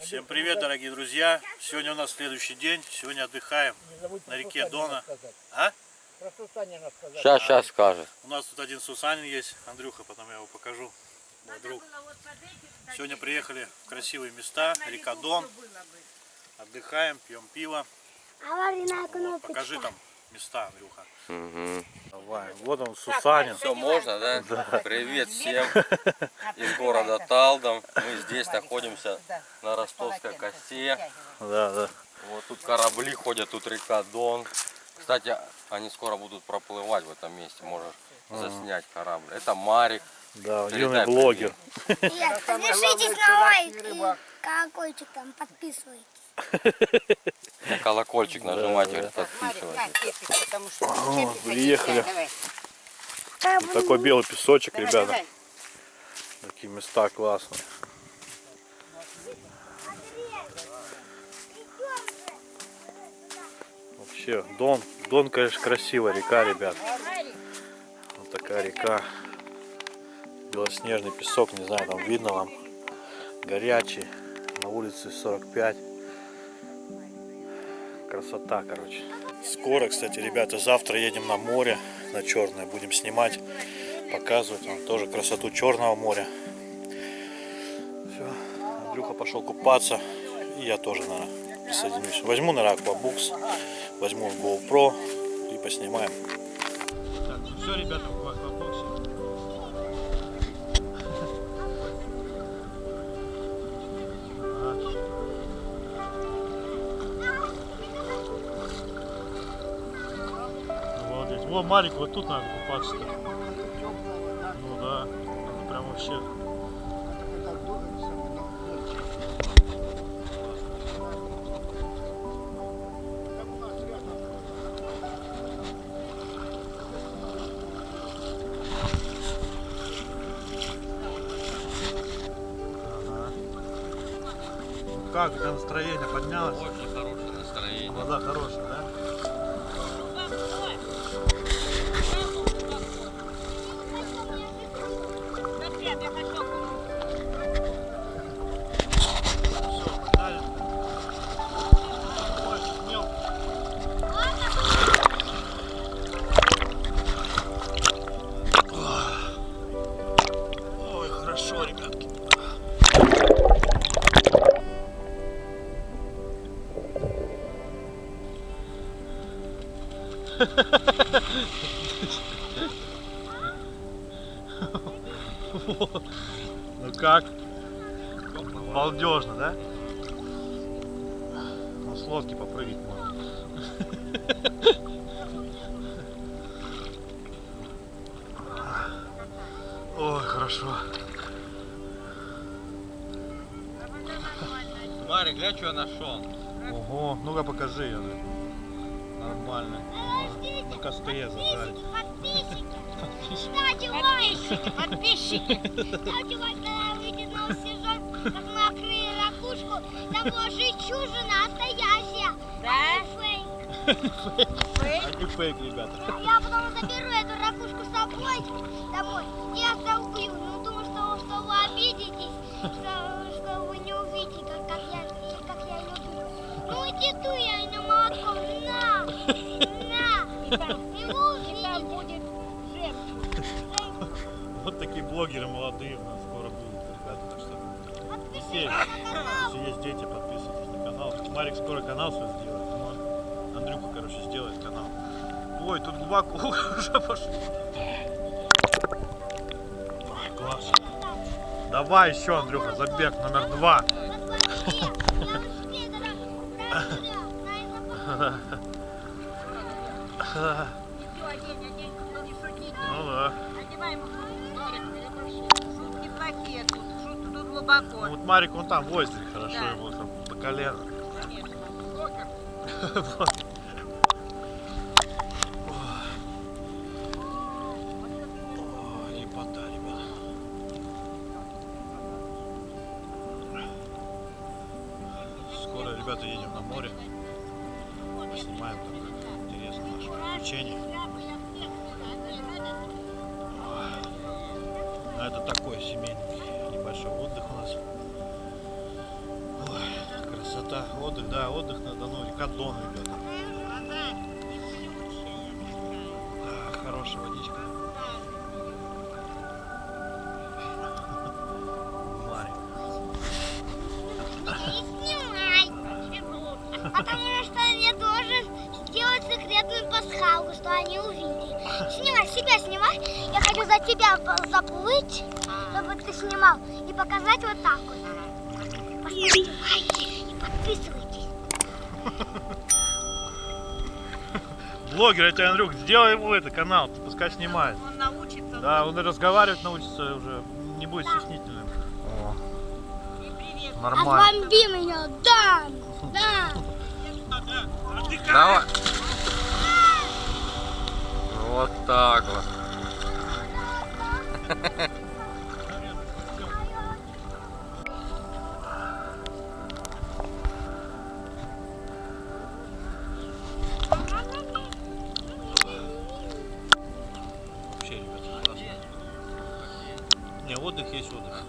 Всем привет, дорогие друзья! Сегодня у нас следующий день. Сегодня отдыхаем на реке Дона. А? Сейчас, сейчас скажет. У нас тут один Сусанин есть, Андрюха, потом я его покажу. Мой друг. Сегодня приехали в красивые места, река Дон. Отдыхаем, пьем пиво. Аварийная кнопочка. покажи там места, Андрюха. Мгм. Давай. Вот он, Сусанин. Все, можно, да? Привет всем из города Талдом. Мы здесь находимся на Ростовской косе. Да, да. Вот тут корабли ходят, тут река Дон. Кстати, они скоро будут проплывать в этом месте. Можешь заснять корабль. Это Марик. Да, юный блогер. Подпишитесь на лайк и колокольчик там подписывайтесь. На колокольчик нажимать, говорит, подписывайтесь. О, приехали. Вот такой белый песочек, ребята. Такие места классные. Вообще, Дон, Дон, конечно, красивая река, ребят. Вот такая река. Белоснежный песок, не знаю, там видно вам. Горячий. На улице 45. Красота, короче. Скоро, кстати, ребята, завтра едем на море, на Черное. Будем снимать, показывать вам тоже красоту Черного моря. Все, Андрюха пошел купаться. И я тоже, наверное, присоединюсь. Возьму, наверное, аквабукс, возьму GoPro и поснимаем. Так, все, ребята, Во, Марик, вот тут надо купаться. -то. Ну да, надо прям вообще. Ага. Ну как, у тебя настроение поднялось? Очень хорошее настроение. Вода хорошая, Ну как? Балдежно, да? С лодки попрыгать можно. Ой, хорошо. Марик, глянь, что я нашел. Ого, ну-ка покажи я. Нормально. На костре зажарить. Ставьте лайк, подписчики. Ставьте лайк, когда вытянул сезон, как мы открыли ракушку. Там была жемчужина настоящая, а не фейк. А не фейк, ребята. Я потом заберу эту ракушку с собой домой и оттолкую. Ну, думаю, что, что вы обидитесь, что, что вы не увидите, как, как, я, как я ее бью. Ну, иди ту я и на молоко. На! На! И увидите. будет Вот такие блогеры молодые у нас скоро будут, ребята. Так что канал. если есть дети, подписывайтесь на канал. Марик скоро канал свой сделает. Ну, он- Андрюха, короче, сделает канал. Ой, тут глубоко уже пошел. Ой, класс. Давай еще, Андрюха, забег номер два. Ну да. Шутки шутки тут глубоко. Ну, вот Марик, он там в озере хорошо, Да. ему там по колено. Конечно. Ребята. Скоро, ребята, едем на море. Снимаем там приключений. А это такой семейный небольшой отдых у нас. Ой, красота. Отдых, да, отдых на Дону. Река Дон, ребята. Да, хорошая водичка. Пасхалку, что они увидели. Снимай, себя снимай. Я хочу за тебя заплыть, чтобы ты снимал. И показать вот так вот. Поставьте лайки и подписывайтесь. Блогер, это Андрюк, сделай ему это канал, пускай снимает. Он научится. Да, он и разговаривать научится уже, не будет стеснительным. О, нормально. Отбомби меня, да, да. Давай. Вот так вот. Вообще, ребята. Не, отдых есть отдых.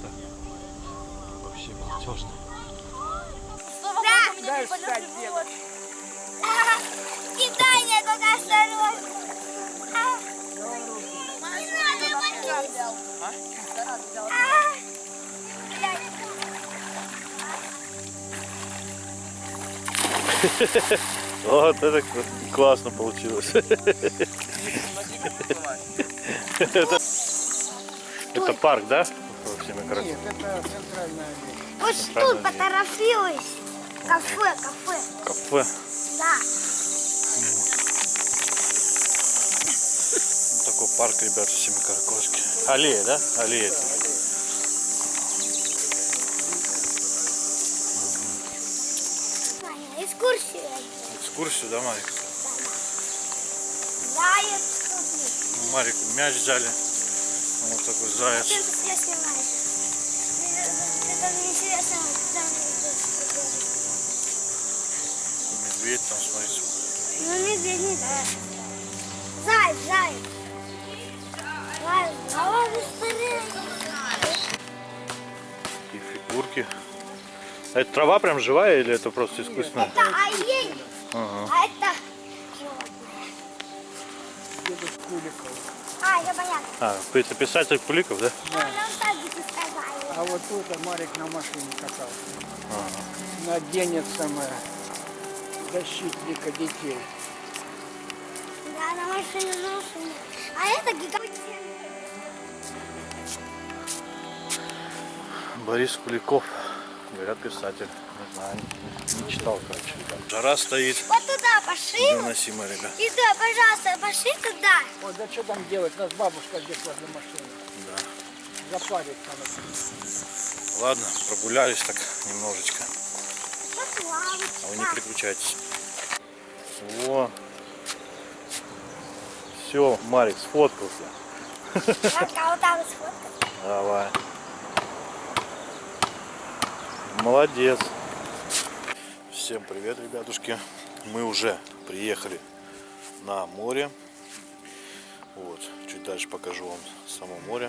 30 Вообще девочка. Кидай меня только осторожно. Не надо. Вот это классно получилось. Это парк, да? Всеми красотами. Вот тут поторопилась. Кафе, кафе. Кафе. Да. Вот такой парк, ребята, Семикаракорске. Аллея, да? Аллея. это. Аня, экскурсию. Экскурсию, да, Марик? Ну, Марик мяч взяли. Вот такой заяц. Ты себя снимаешь? Мне мне даже интересно, там Медведь там, смотрите. Ну, медведь не да. Заяц, заяц. Заяц, давай быстрее. Такие фигурки. А это трава прям живая или это просто искусственная? Это олень, Ага. а это... А, я понятно. А, это писатель Куликов, да? Сказали. А вот тут Марик на машине катался. На день самое защитника детей. Да, на машине, на машине. А это гигант. Борис Куликов. Говорят, писатель. Не знаю, не, читал, короче. Жара стоит. Вот туда пошли. Невыносимо, ребят. И да, пожалуйста, пошли туда. Ой, да что там делать? У нас бабушка здесь возле машины. Да. Запарит там. Ладно, прогулялись так немножечко. А вы не переключайтесь. Во. Все, Марик сфоткался. А вот там. Давай. Молодец. Всем привет, ребятушки. Мы уже приехали на море. Вот, чуть дальше покажу вам само море.